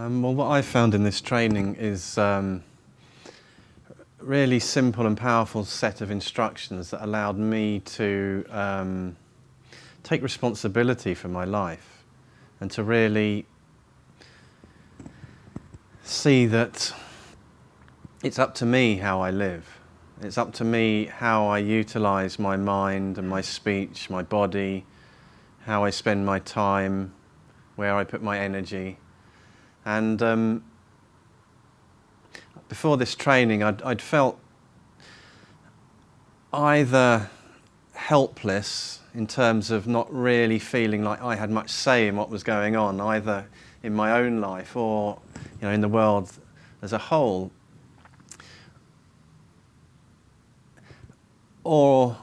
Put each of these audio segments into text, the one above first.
Um, well, what I found in this training is um, really simple and powerful set of instructions that allowed me to um, take responsibility for my life and to really see that it's up to me how I live. It's up to me how I utilize my mind and my speech, my body, how I spend my time, where I put my energy. And um, before this training, I'd, I'd felt either helpless in terms of not really feeling like I had much say in what was going on, either in my own life or you know, in the world as a whole. Or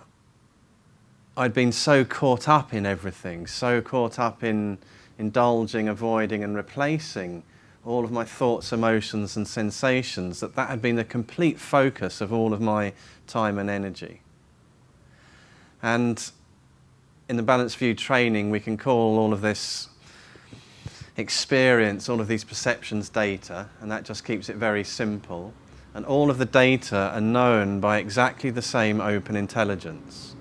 I'd been so caught up in everything, so caught up in indulging, avoiding and replacing all of my thoughts, emotions and sensations, that that had been the complete focus of all of my time and energy. And in the Balanced View training, we can call all of this experience, all of these perceptions data, and that just keeps it very simple. And all of the data are known by exactly the same open intelligence.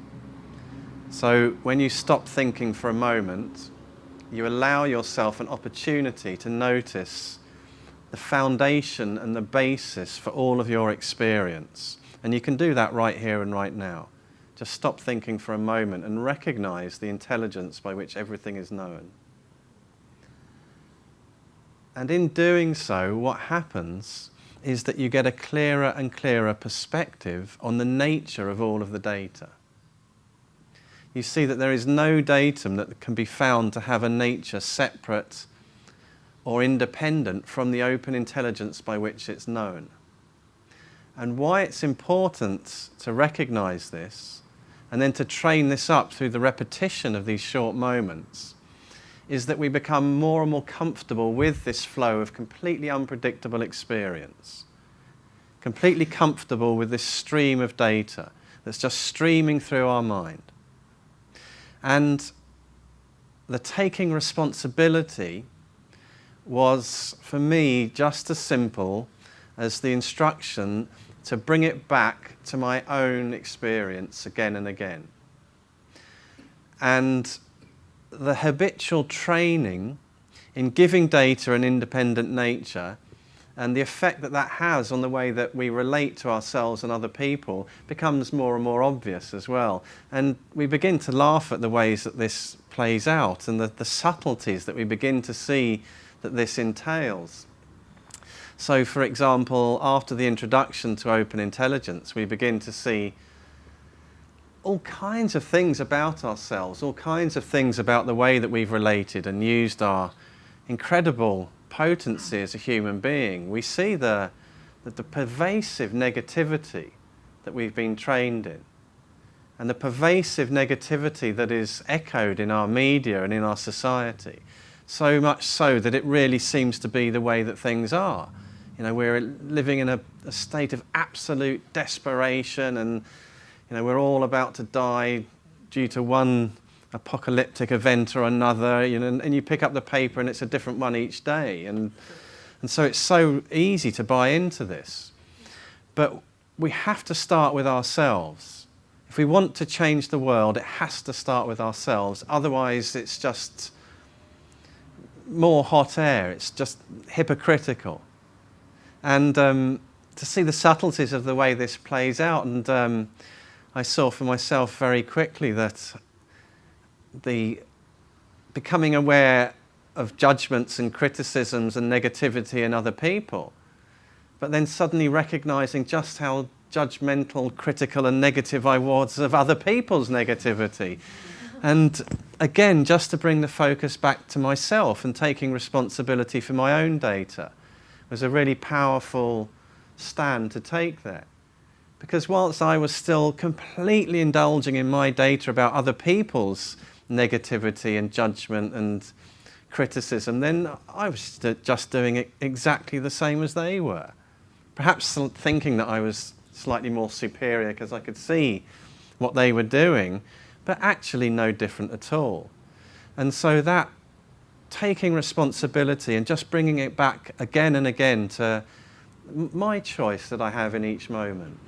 So when you stop thinking for a moment, you allow yourself an opportunity to notice the foundation and the basis for all of your experience. And you can do that right here and right now. Just stop thinking for a moment and recognize the intelligence by which everything is known. And in doing so, what happens is that you get a clearer and clearer perspective on the nature of all of the data. You see that there is no datum that can be found to have a nature separate or independent from the open intelligence by which it's known. And why it's important to recognize this and then to train this up through the repetition of these short moments is that we become more and more comfortable with this flow of completely unpredictable experience. Completely comfortable with this stream of data that's just streaming through our mind. And the taking responsibility was, for me, just as simple as the instruction to bring it back to my own experience again and again. And the habitual training in giving data an independent nature and the effect that that has on the way that we relate to ourselves and other people becomes more and more obvious as well. And we begin to laugh at the ways that this plays out and the, the subtleties that we begin to see that this entails. So for example, after the introduction to open intelligence, we begin to see all kinds of things about ourselves, all kinds of things about the way that we've related and used our incredible potency as a human being. We see the, the, the pervasive negativity that we've been trained in and the pervasive negativity that is echoed in our media and in our society. So much so that it really seems to be the way that things are. You know, we're living in a, a state of absolute desperation and you know, we're all about to die due to one apocalyptic event or another, you know, and, and you pick up the paper and it's a different one each day. And, and so it's so easy to buy into this. But we have to start with ourselves. If we want to change the world, it has to start with ourselves. Otherwise, it's just more hot air. It's just hypocritical. And um, to see the subtleties of the way this plays out and um, I saw for myself very quickly that the becoming aware of judgments and criticisms and negativity in other people, but then suddenly recognizing just how judgmental, critical and negative I was of other people's negativity. And again, just to bring the focus back to myself and taking responsibility for my own data was a really powerful stand to take there. Because whilst I was still completely indulging in my data about other people's negativity and judgment and criticism, then I was uh, just doing it exactly the same as they were. Perhaps thinking that I was slightly more superior because I could see what they were doing, but actually no different at all. And so that taking responsibility and just bringing it back again and again to my choice that I have in each moment.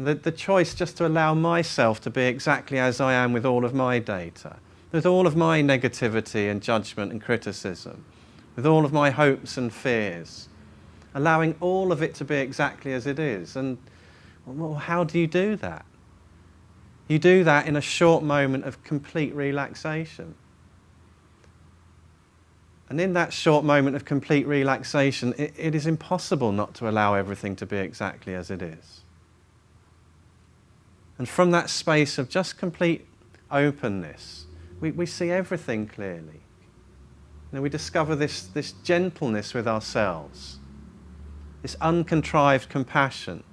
And the, the choice just to allow myself to be exactly as I am with all of my data, with all of my negativity and judgment and criticism, with all of my hopes and fears, allowing all of it to be exactly as it is. And well, how do you do that? You do that in a short moment of complete relaxation. And in that short moment of complete relaxation, it, it is impossible not to allow everything to be exactly as it is. And from that space of just complete openness, we, we see everything clearly. And we discover this, this gentleness with ourselves, this uncontrived compassion,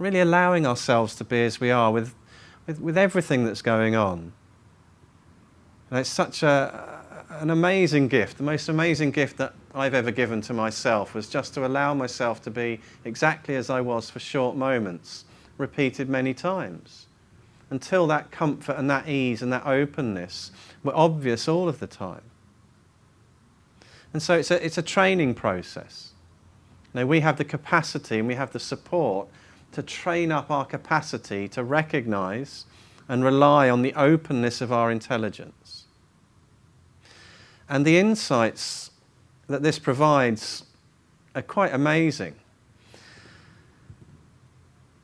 really allowing ourselves to be as we are with, with, with everything that's going on. And it's such a, an amazing gift. The most amazing gift that I've ever given to myself was just to allow myself to be exactly as I was for short moments, repeated many times, until that comfort and that ease and that openness were obvious all of the time. And so it's a, it's a training process. Now, we have the capacity and we have the support to train up our capacity to recognize and rely on the openness of our intelligence. And the insights that this provides are quite amazing.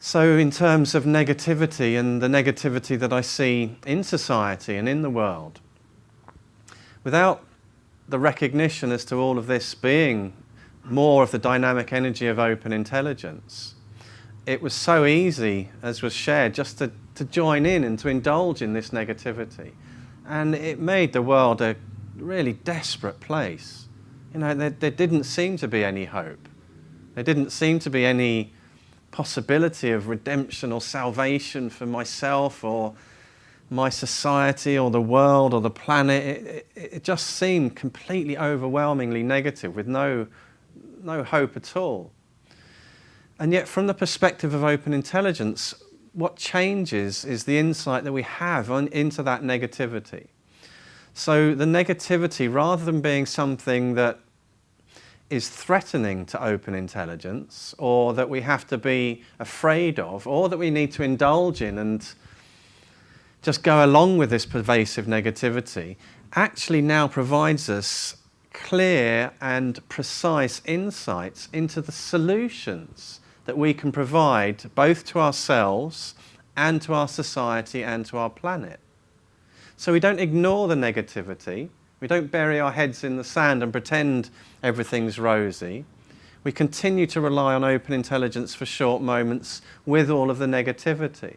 So, in terms of negativity and the negativity that I see in society and in the world, without the recognition as to all of this being more of the dynamic energy of open intelligence, it was so easy, as was shared, just to, to join in and to indulge in this negativity. And it made the world a really desperate place. You know, there, there didn't seem to be any hope. There didn't seem to be any possibility of redemption or salvation for myself or my society or the world or the planet. It, it, it, just seemed completely overwhelmingly negative with no, no hope at all. And yet, from the perspective of open intelligence, what changes is the insight that we have on, into that negativity. So the negativity, rather than being something that is threatening to open intelligence or that we have to be afraid of or that we need to indulge in and just go along with this pervasive negativity, actually now provides us clear and precise insights into the solutions that we can provide both to ourselves and to our society and to our planet. So we don't ignore the negativity. We don't bury our heads in the sand and pretend everything's rosy. We continue to rely on open intelligence for short moments with all of the negativity.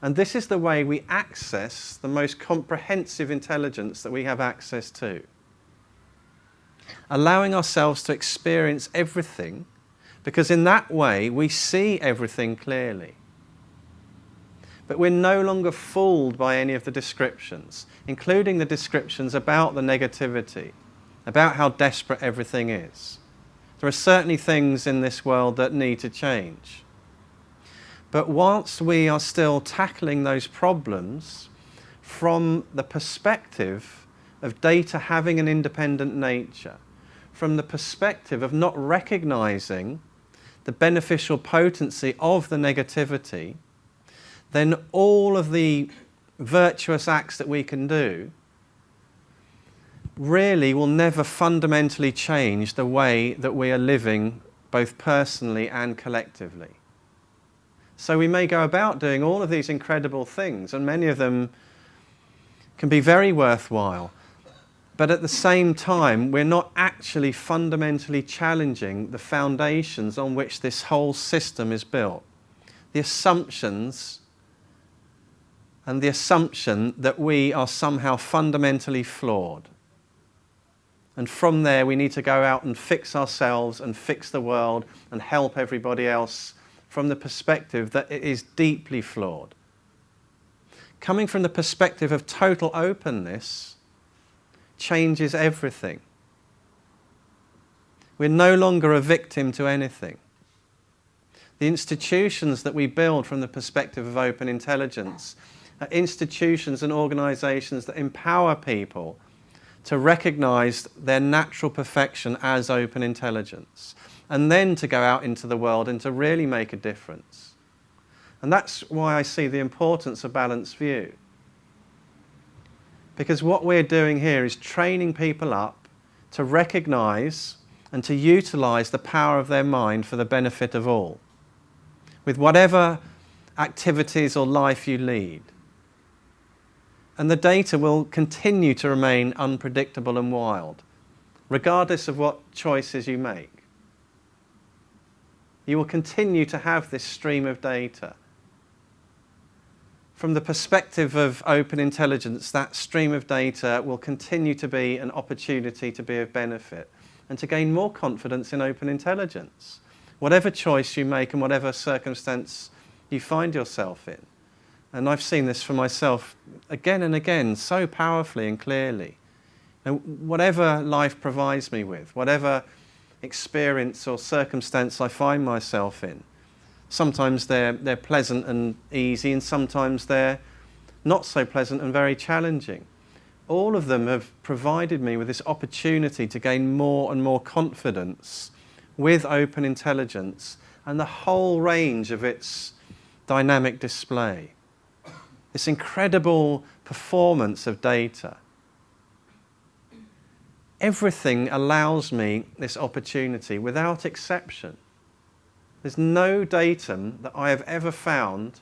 And this is the way we access the most comprehensive intelligence that we have access to. Allowing ourselves to experience everything, because in that way we see everything clearly. But we're no longer fooled by any of the descriptions, including the descriptions about the negativity, about how desperate everything is. There are certainly things in this world that need to change. But whilst we are still tackling those problems from the perspective of data having an independent nature, from the perspective of not recognizing the beneficial potency of the negativity, then all of the virtuous acts that we can do really will never fundamentally change the way that we are living both personally and collectively. So we may go about doing all of these incredible things, and many of them can be very worthwhile. But at the same time, we're not actually fundamentally challenging the foundations on which this whole system is built. The assumptions and the assumption that we are somehow fundamentally flawed. And from there, we need to go out and fix ourselves and fix the world and help everybody else from the perspective that it is deeply flawed. Coming from the perspective of total openness changes everything. We're no longer a victim to anything. The institutions that we build from the perspective of open intelligence institutions and organizations that empower people to recognize their natural perfection as open intelligence, and then to go out into the world and to really make a difference. And that's why I see the importance of balanced view. Because what we're doing here is training people up to recognize and to utilize the power of their mind for the benefit of all. With whatever activities or life you lead. And the data will continue to remain unpredictable and wild, regardless of what choices you make. You will continue to have this stream of data. From the perspective of open intelligence, that stream of data will continue to be an opportunity to be of benefit and to gain more confidence in open intelligence. Whatever choice you make and whatever circumstance you find yourself in. And I've seen this for myself again and again, so powerfully and clearly. And whatever life provides me with, whatever experience or circumstance I find myself in, sometimes they're, they're pleasant and easy, and sometimes they're not so pleasant and very challenging. All of them have provided me with this opportunity to gain more and more confidence with open intelligence and the whole range of its dynamic display. This incredible performance of data. Everything allows me this opportunity without exception. There's no datum that I have ever found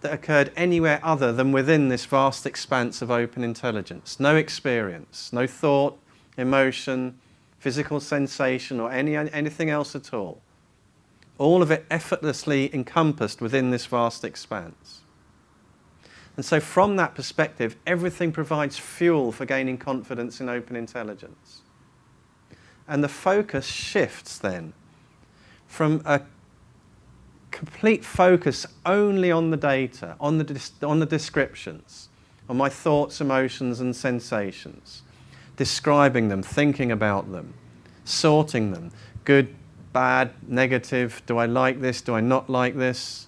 that occurred anywhere other than within this vast expanse of open intelligence. No experience, no thought, emotion, physical sensation or any, anything else at all all of it effortlessly encompassed within this vast expanse. And so from that perspective, everything provides fuel for gaining confidence in open intelligence. And the focus shifts then from a complete focus only on the data, on the, on the descriptions, on my thoughts, emotions and sensations, describing them, thinking about them, sorting them, good, bad, negative, do I like this, do I not like this?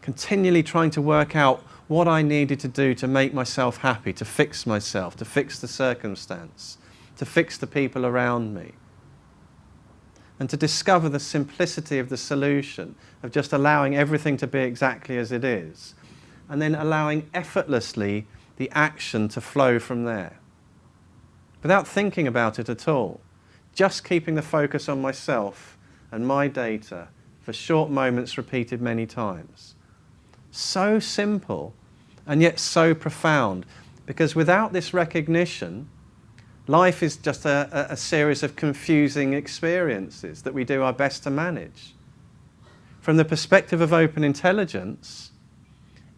Continually trying to work out what I needed to do to make myself happy, to fix myself, to fix the circumstance, to fix the people around me. And to discover the simplicity of the solution, of just allowing everything to be exactly as it is, and then allowing effortlessly the action to flow from there, without thinking about it at all just keeping the focus on myself and my data for short moments repeated many times. So simple and yet so profound because without this recognition, life is just a, a, series of confusing experiences that we do our best to manage. From the perspective of open intelligence,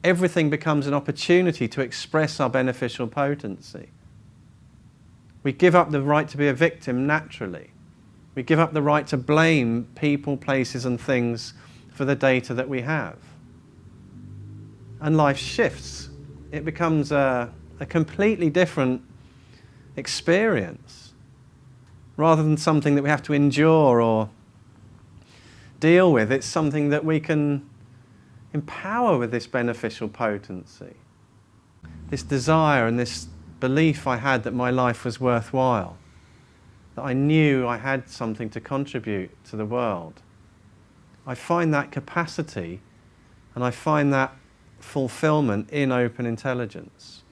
everything becomes an opportunity to express our beneficial potency. We give up the right to be a victim naturally. We give up the right to blame people, places and things for the data that we have. And life shifts. It becomes a, a completely different experience rather than something that we have to endure or deal with. It's something that we can empower with this beneficial potency. This desire and this belief I had that my life was worthwhile, that I knew I had something to contribute to the world. I find that capacity and I find that fulfillment in open intelligence.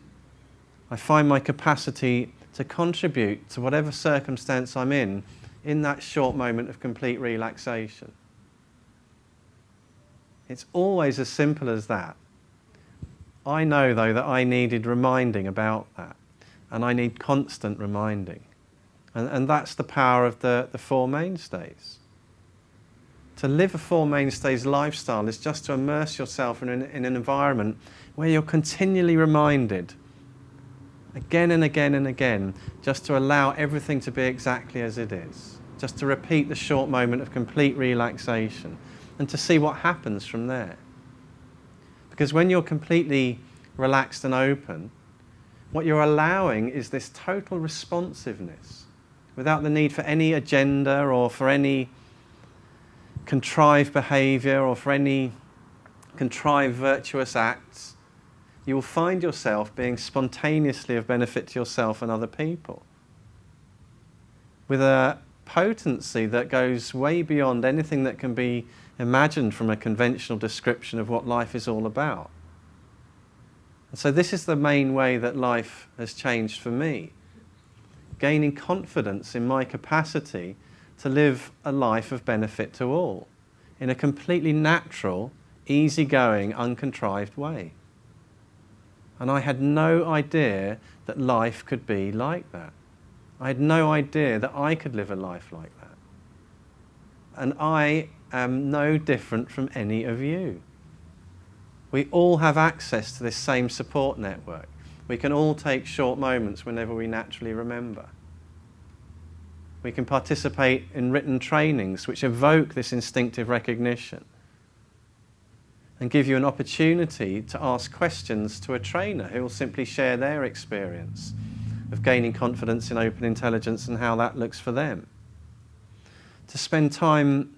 I find my capacity to contribute to whatever circumstance I'm in in that short moment of complete relaxation. It's always as simple as that. I know, though, that I needed reminding about that and I need constant reminding. And, and that's the power of the, the Four Mainstays. To live a Four Mainstays lifestyle is just to immerse yourself in an, in an environment where you're continually reminded, again and again and again, just to allow everything to be exactly as it is. Just to repeat the short moment of complete relaxation and to see what happens from there. Because when you're completely relaxed and open, what you're allowing is this total responsiveness without the need for any agenda or for any contrived behavior or for any contrived virtuous acts. you will find yourself being spontaneously of benefit to yourself and other people. With a potency that goes way beyond anything that can be imagined from a conventional description of what life is all about. And so this is the main way that life has changed for me. Gaining confidence in my capacity to live a life of benefit to all in a completely natural, easygoing, uncontrived way. And I had no idea that life could be like that. I had no idea that I could live a life like that. And I am no different from any of you. We all have access to this same support network. We can all take short moments whenever we naturally remember. We can participate in written trainings which evoke this instinctive recognition and give you an opportunity to ask questions to a trainer who will simply share their experience of gaining confidence in open intelligence and how that looks for them. To spend time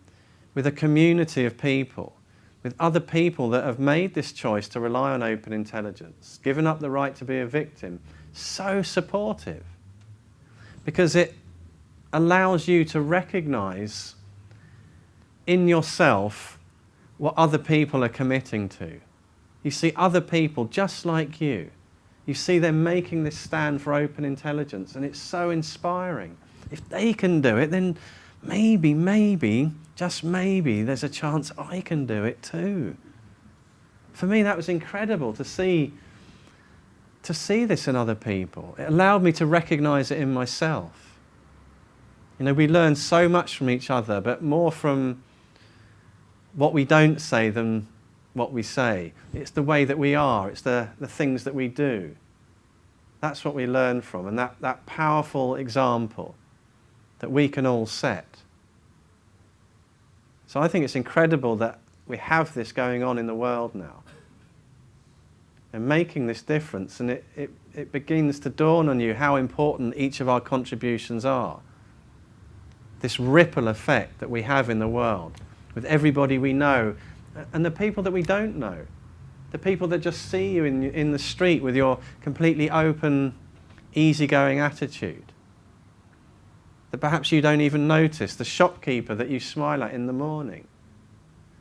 with a community of people, with other people that have made this choice to rely on open intelligence, given up the right to be a victim, so supportive. Because it allows you to recognize in yourself what other people are committing to. You see other people just like you you see them making this stand for open intelligence, and it's so inspiring. If they can do it, then maybe, maybe, just maybe, there's a chance I can do it too. For me, that was incredible to see, to see this in other people. It allowed me to recognize it in myself. You know, we learn so much from each other, but more from what we don't say than what we say. It's the way that we are. It's the, the things that we do. That's what we learn from, and that, that powerful example that we can all set. So I think it's incredible that we have this going on in the world now and making this difference, and it, it, it begins to dawn on you how important each of our contributions are. This ripple effect that we have in the world with everybody we know and the people that we don't know. The people that just see you in, in the street with your completely open, easygoing attitude. That perhaps you don't even notice. The shopkeeper that you smile at in the morning.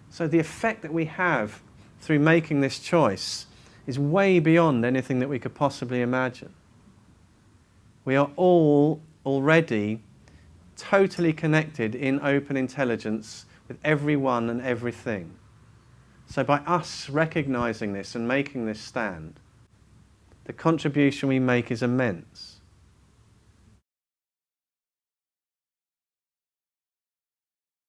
So the effect that we have through making this choice is way beyond anything that we could possibly imagine. We are all already totally connected in open intelligence with everyone and everything. So by us recognizing this and making this stand, the contribution we make is immense.